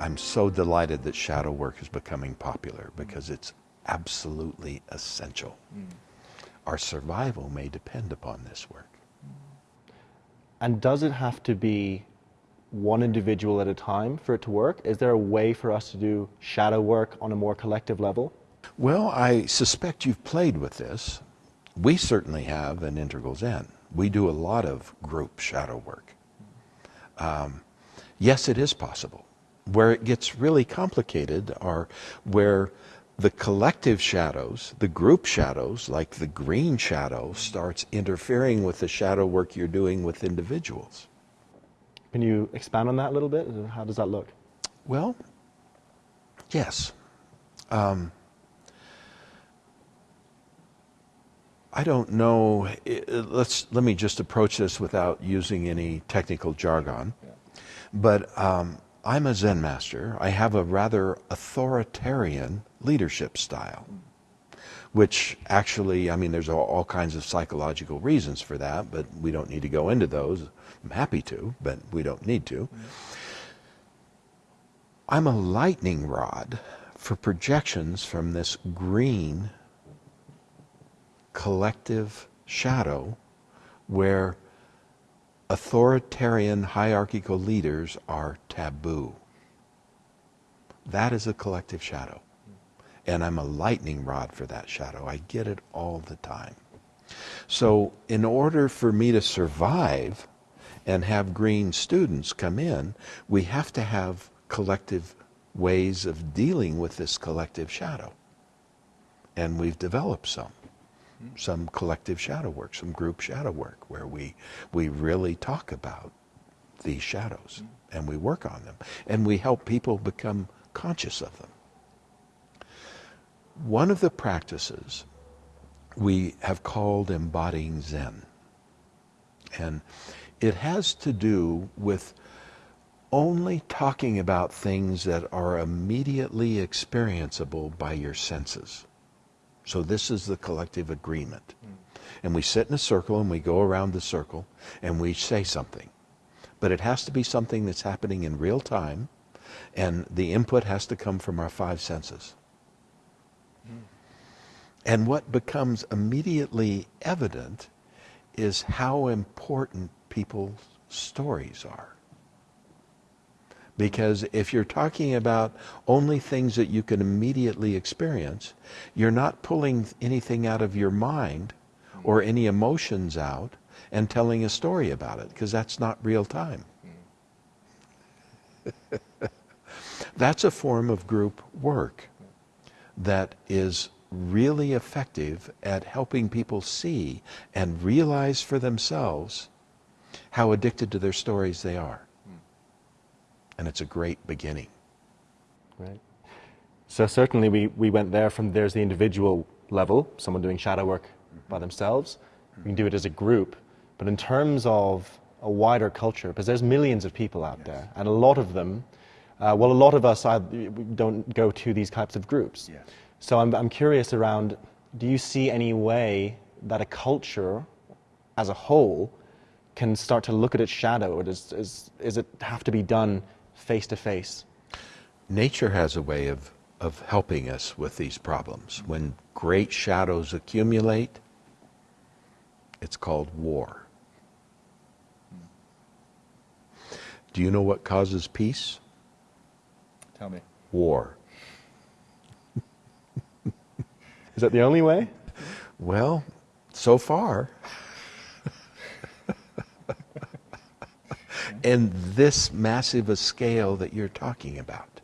I'm so delighted that shadow work is becoming popular because it's absolutely essential. Mm. Our survival may depend upon this work. And does it have to be one individual at a time for it to work? Is there a way for us to do shadow work on a more collective level? Well, I suspect you've played with this. We certainly have in Integral Zen. We do a lot of group shadow work. Um, yes, it is possible. Where it gets really complicated are where the collective shadows, the group shadows, like the green shadow, starts interfering with the shadow work you're doing with individuals. Can you expand on that a little bit? How does that look? Well, yes. Um, I don't know. Let's let me just approach this without using any technical jargon. Yeah. But um, I'm a Zen master. I have a rather authoritarian leadership style, which actually, I mean, there's all, kinds of psychological reasons for that, but we don't need to go into those. I'm happy to, but we don't need to. I'm a lightning rod for projections from this green collective shadow where authoritarian hierarchical leaders are taboo. That is a collective shadow. And I'm a lightning rod for that shadow. I get it all the time. So, in order for me to survive and have green students come in, we have to have collective ways of dealing with this collective shadow. And we've developed some some collective shadow work, some group shadow work, where we, we really talk about these shadows mm-hmm. and we work on them and we help people become conscious of them. One of the practices we have called embodying Zen. And it has to do with only talking about things that are immediately experienceable by your senses. So this is the collective agreement. And we sit in a circle and we go around the circle and we say something. But it has to be something that's happening in real time and the input has to come from our five senses. And what becomes immediately evident is how important people's stories are. Because if you're talking about only things that you can immediately experience, you're not pulling anything out of your mind or any emotions out and telling a story about it, because that's not real time. that's a form of group work that is really effective at helping people see and realize for themselves how addicted to their stories they are and it's a great beginning. Right. So certainly we, we went there from there's the individual level, someone doing shadow work by themselves. We can do it as a group. But in terms of a wider culture, because there's millions of people out yes. there, and a lot of them, uh, well, a lot of us don't go to these types of groups. Yes. So I'm, I'm curious around, do you see any way that a culture as a whole can start to look at its shadow, or does, is, is it have to be done face to face? Nature has a way of, of helping us with these problems. When great shadows accumulate, it's called war. Do you know what causes peace? Tell me. War. Is that the only way? Well, so far. In this massive a scale that you're talking about.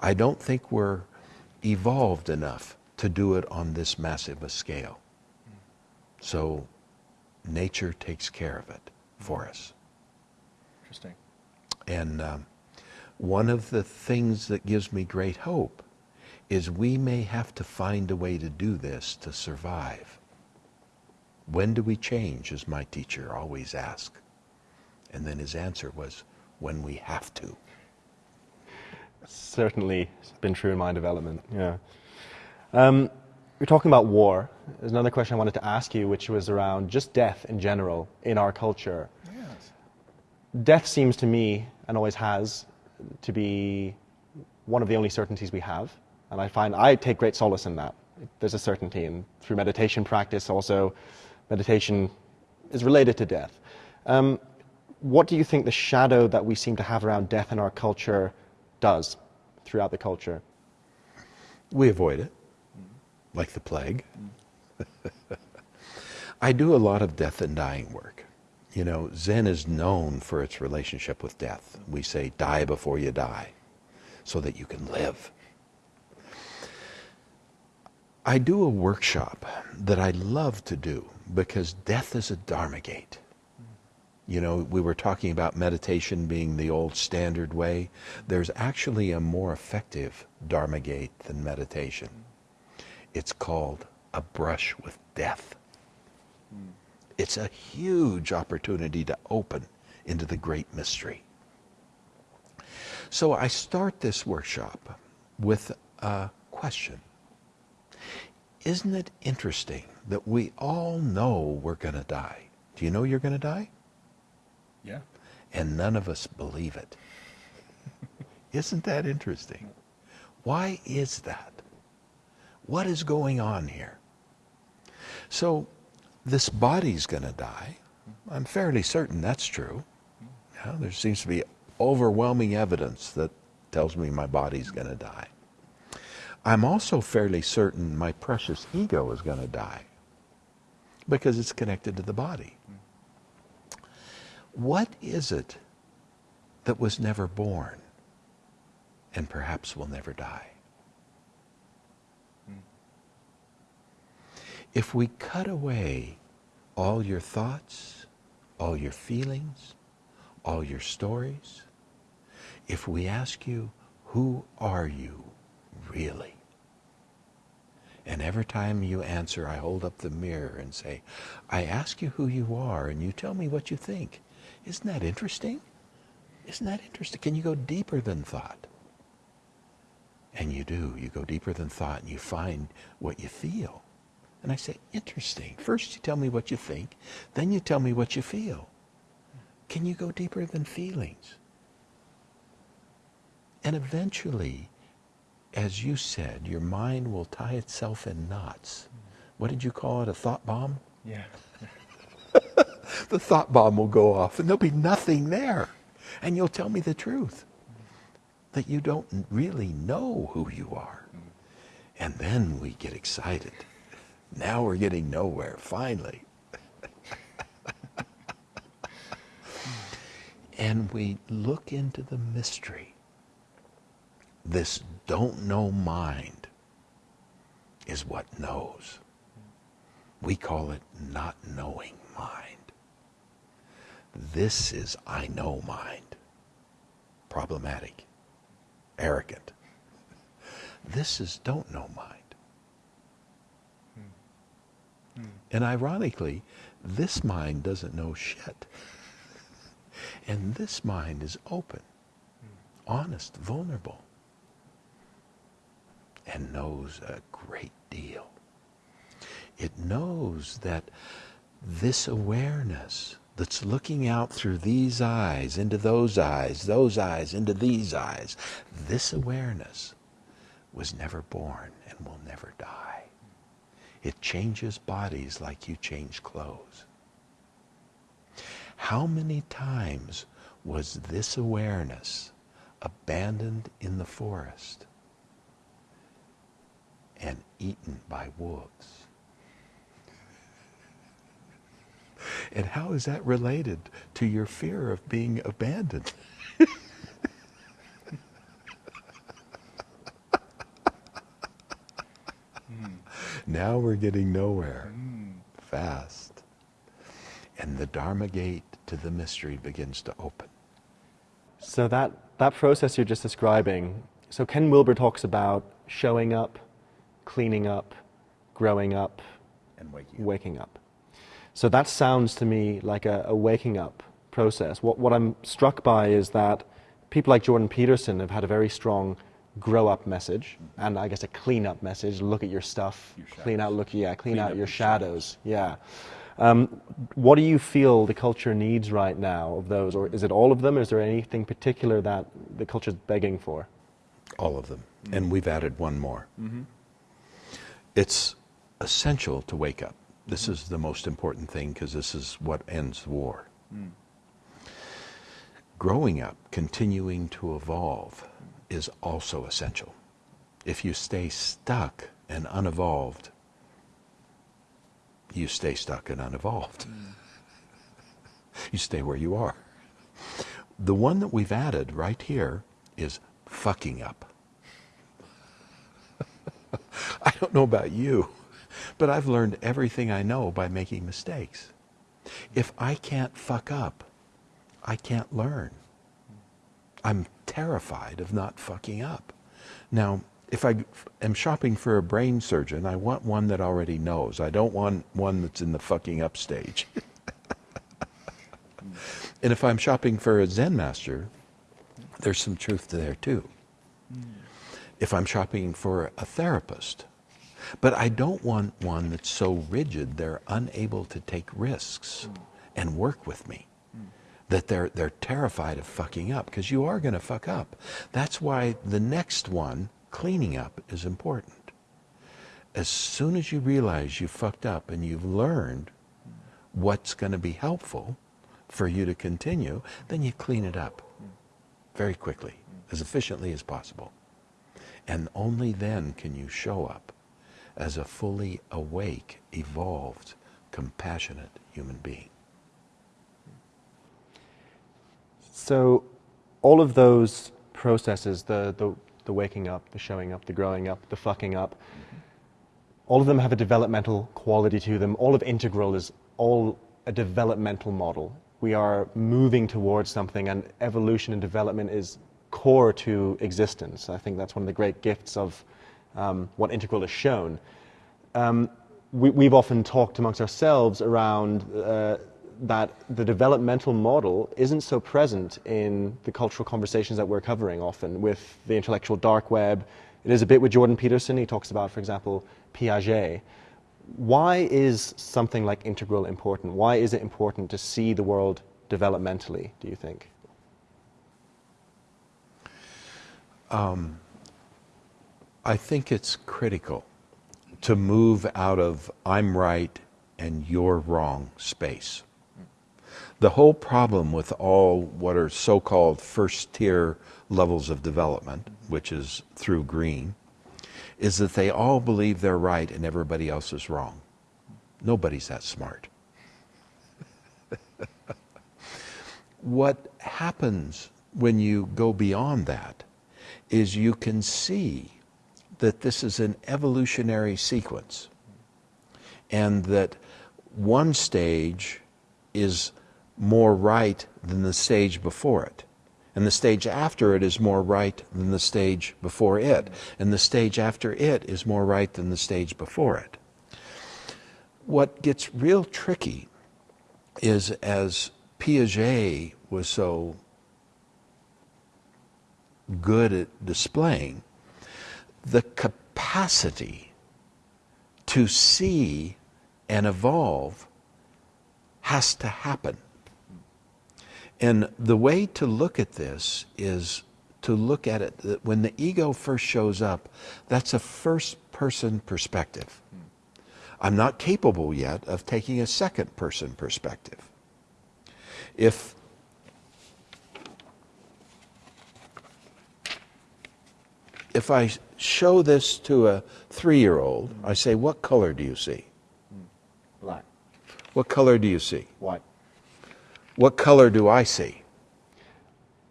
I don't think we're evolved enough to do it on this massive a scale. So nature takes care of it for us. Interesting. And um, one of the things that gives me great hope is we may have to find a way to do this to survive. When do we change, as my teacher always asked. And then his answer was, when we have to. Certainly it's been true in my development, yeah. Um, you're talking about war. There's another question I wanted to ask you, which was around just death in general in our culture. Yes. Death seems to me, and always has, to be one of the only certainties we have. And I find I take great solace in that. There's a certainty. And through meditation practice, also, meditation is related to death. Um, what do you think the shadow that we seem to have around death in our culture does throughout the culture? We avoid it, like the plague. I do a lot of death and dying work. You know, Zen is known for its relationship with death. We say, die before you die, so that you can live. I do a workshop that I love to do because death is a Dharma gate. You know, we were talking about meditation being the old standard way. There's actually a more effective Dharma gate than meditation. It's called a brush with death. It's a huge opportunity to open into the great mystery. So I start this workshop with a question. Isn't it interesting that we all know we're going to die? Do you know you're going to die? Yeah. And none of us believe it. Isn't that interesting? Why is that? What is going on here? So, this body's going to die. I'm fairly certain that's true. Yeah, there seems to be overwhelming evidence that tells me my body's going to die. I'm also fairly certain my precious ego is going to die because it's connected to the body. What is it that was never born and perhaps will never die? Hmm. If we cut away all your thoughts, all your feelings, all your stories, if we ask you, who are you really? And every time you answer, I hold up the mirror and say, I ask you who you are and you tell me what you think. Isn't that interesting? Isn't that interesting? Can you go deeper than thought? And you do. You go deeper than thought and you find what you feel. And I say, interesting. First you tell me what you think, then you tell me what you feel. Can you go deeper than feelings? And eventually, as you said, your mind will tie itself in knots. What did you call it? A thought bomb? Yeah. the thought bomb will go off and there'll be nothing there. And you'll tell me the truth that you don't really know who you are. And then we get excited. Now we're getting nowhere, finally. and we look into the mystery. This don't know mind is what knows. We call it not knowing mind. This is I know mind. Problematic, arrogant. This is don't know mind. And ironically, this mind doesn't know shit. And this mind is open, honest, vulnerable, and knows a great deal. It knows that this awareness that's looking out through these eyes, into those eyes, those eyes, into these eyes, this awareness was never born and will never die. It changes bodies like you change clothes. How many times was this awareness abandoned in the forest and eaten by wolves? And how is that related to your fear of being abandoned? Now we're getting nowhere fast. And the Dharma gate to the mystery begins to open. So that, that process you're just describing, so Ken Wilber talks about showing up, cleaning up, growing up, And waking up. waking up. So that sounds to me like a, a waking up process. What, what I'm struck by is that people like Jordan Peterson have had a very strong grow up message and I guess a clean up message. Look at your stuff, Your clean out, look, yeah, clean, Clean out your your shadows. Yeah. Um, what do you feel the culture needs right now of those, or is it all of them? Is there anything particular that the culture is begging for? All of them. Mm-hmm. And we've added one more. Mm-hmm. It's essential to wake up. This is the most important thing because this is what ends the war. Mm. Growing up, continuing to evolve is also essential. If you stay stuck and unevolved, you stay stuck and unevolved. You stay where you are. The one that we've added right here is fucking up. I don't know about you, but I've learned everything I know by making mistakes. If I can't fuck up, I can't learn. I'm terrified of not fucking up. Now, if I am shopping for a brain surgeon, I want one that already knows. I don't want one that's in the fucking up stage. and if I'm shopping for a Zen master, there's some truth to there too. Hmm. If I'm shopping for a therapist, but I don't want one that's so rigid they're unable to take risks mm. and work with me. Mm. That they're, they're terrified of fucking up because you are going to fuck up. That's why the next one cleaning up is important. As soon as you realize you fucked up and you've learned what's going to be helpful for you to continue, then you clean it up mm. very quickly, as efficiently as possible. And only then can you show up as a fully awake, evolved, compassionate human being. So, all of those processes, the, the the waking up, the showing up, the growing up, the fucking up. Mm-hmm. All of them have a developmental quality to them. All of Integral is all a developmental model. We are moving towards something, and evolution and development is core to existence. I think that's one of the great gifts of um, what Integral has shown. Um, we, have often talked amongst ourselves around uh, that the developmental model isn't so present in the cultural conversations that we're covering often with the intellectual dark web. It is a bit with Jordan Peterson. He talks about, for example, Piaget. Why is something like integral important? Why is it important to see the world developmentally, do you think? Um, I think it's critical to move out of I'm right and you're wrong space the whole problem with all what are so-called first tier levels of development, which is through green, is that they all believe they're right and everybody else is wrong. Nobody's that smart. what happens when you go beyond that is you can see that this is an evolutionary sequence and that one stage is more right than the stage before it. And the stage after it is more right than the stage before it. And the stage after it is more right than the stage before it. What gets real tricky is as Piaget was so good at displaying, the capacity to see and evolve has to happen. And the way to look at this is to look at it that when the ego first shows up, that's a first person perspective. I'm not capable yet of taking a second person perspective. If if I show this to a three year old, I say, What color do you see? Black. What color do you see? White. What color do I see?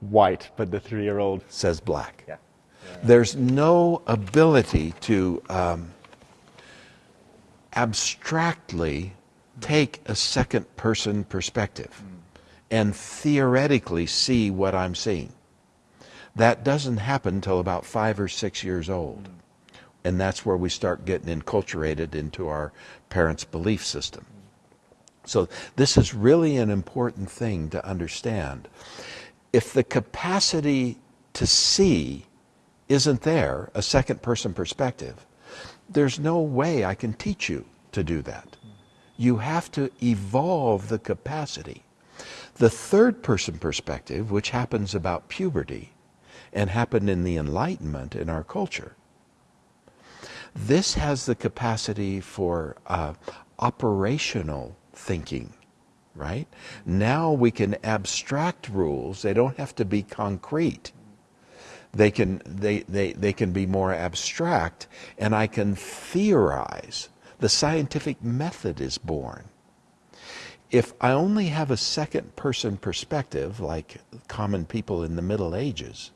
White, but the three year old says black. Yeah. yeah. There's no ability to um, abstractly take a second person perspective mm. and theoretically see what I'm seeing. That doesn't happen until about five or six years old. And that's where we start getting enculturated into our parents' belief system. So this is really an important thing to understand. If the capacity to see isn't there, a second person perspective, there's no way I can teach you to do that. You have to evolve the capacity. The third person perspective, which happens about puberty and happened in the Enlightenment in our culture, this has the capacity for uh, operational thinking, right? Now we can abstract rules. They don't have to be concrete. They can, they, they, they can be more abstract, and I can theorize. The scientific method is born. If I only have a second person perspective, like common people in the Middle Ages,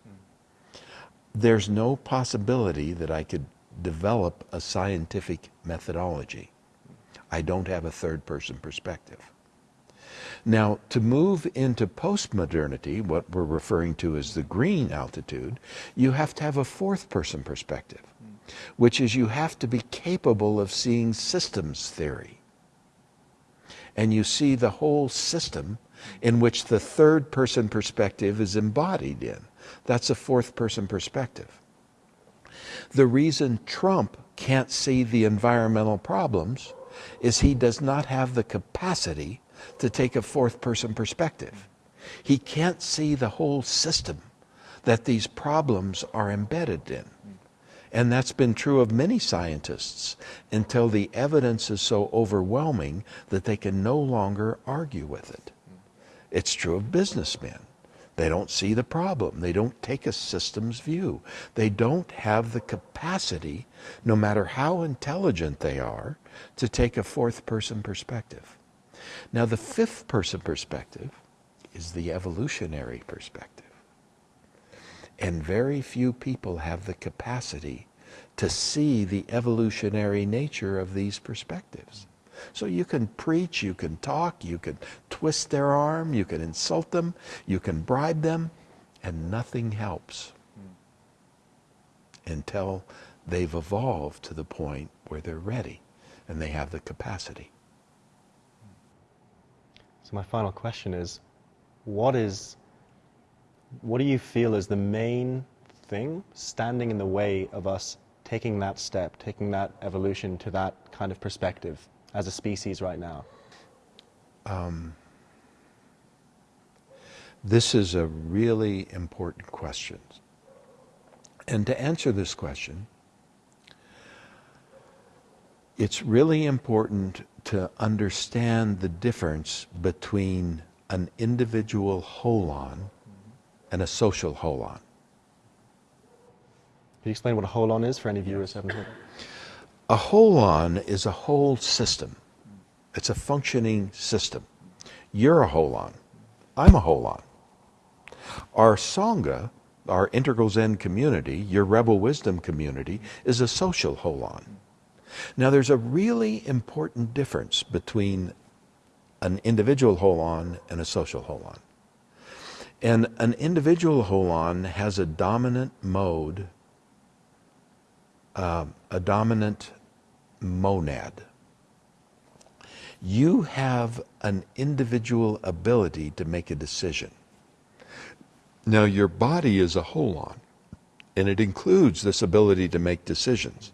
there's no possibility that I could develop a scientific methodology. I don't have a third person perspective. Now, to move into postmodernity, what we're referring to as the green altitude, you have to have a fourth person perspective, which is you have to be capable of seeing systems theory. And you see the whole system in which the third person perspective is embodied in. That's a fourth person perspective. The reason Trump can't see the environmental problems is he does not have the capacity to take a fourth person perspective. He can't see the whole system that these problems are embedded in. And that's been true of many scientists until the evidence is so overwhelming that they can no longer argue with it. It's true of businessmen. They don't see the problem. They don't take a systems view. They don't have the capacity, no matter how intelligent they are, to take a fourth person perspective. Now, the fifth person perspective is the evolutionary perspective. And very few people have the capacity to see the evolutionary nature of these perspectives. So you can preach, you can talk, you can twist their arm, you can insult them, you can bribe them, and nothing helps until they've evolved to the point where they're ready and they have the capacity. So my final question is, what is, what do you feel is the main thing standing in the way of us taking that step, taking that evolution to that kind of perspective as a species right now? Um, this is a really important question. And to answer this question, it's really important to understand the difference between an individual holon and a social holon. Can you explain what a holon is for any viewers who haven't heard? A holon is a whole system. It's a functioning system. You're a holon. I'm a holon. Our Sangha, our integral Zen community, your Rebel Wisdom community, is a social holon. Now, there's a really important difference between an individual holon and a social holon. And an individual holon has a dominant mode, uh, a dominant monad. You have an individual ability to make a decision. Now, your body is a holon, and it includes this ability to make decisions.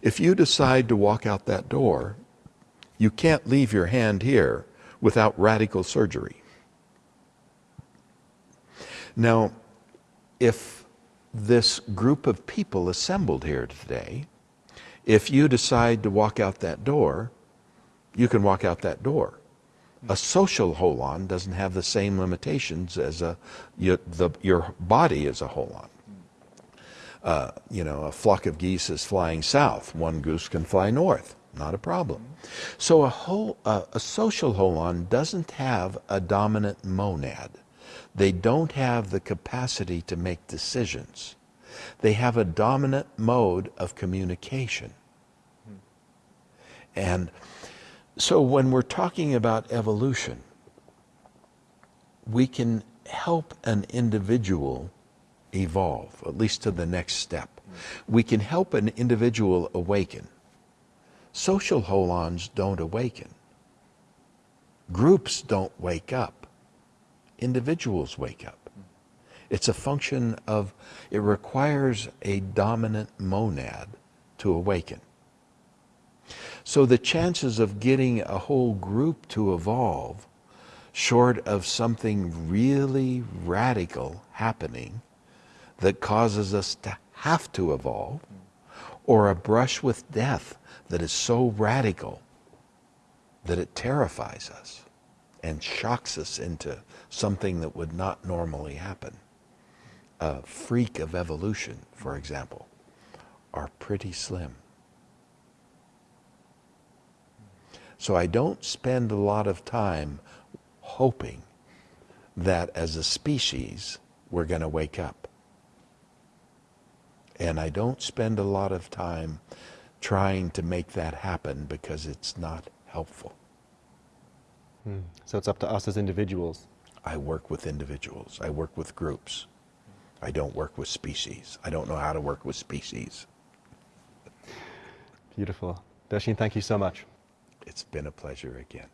If you decide to walk out that door, you can't leave your hand here without radical surgery. Now, if this group of people assembled here today, if you decide to walk out that door, you can walk out that door. A social holon doesn't have the same limitations as a, the, your body is a holon uh, you know, a flock of geese is flying south. One goose can fly north. Not a problem. So a, whole, uh, a social holon doesn't have a dominant monad. They don't have the capacity to make decisions. They have a dominant mode of communication. And so when we're talking about evolution, we can help an individual evolve, at least to the next step. We can help an individual awaken. Social holons don't awaken. Groups don't wake up. Individuals wake up. It's a function of, it requires a dominant monad to awaken. So the chances of getting a whole group to evolve, short of something really radical happening that causes us to have to evolve, or a brush with death that is so radical that it terrifies us and shocks us into something that would not normally happen. A freak of evolution, for example, are pretty slim. So I don't spend a lot of time hoping that as a species we're going to wake up. And I don't spend a lot of time trying to make that happen because it's not helpful. Hmm. So it's up to us as individuals. I work with individuals, I work with groups. I don't work with species. I don't know how to work with species. Beautiful. Doshin, thank you so much. It's been a pleasure again.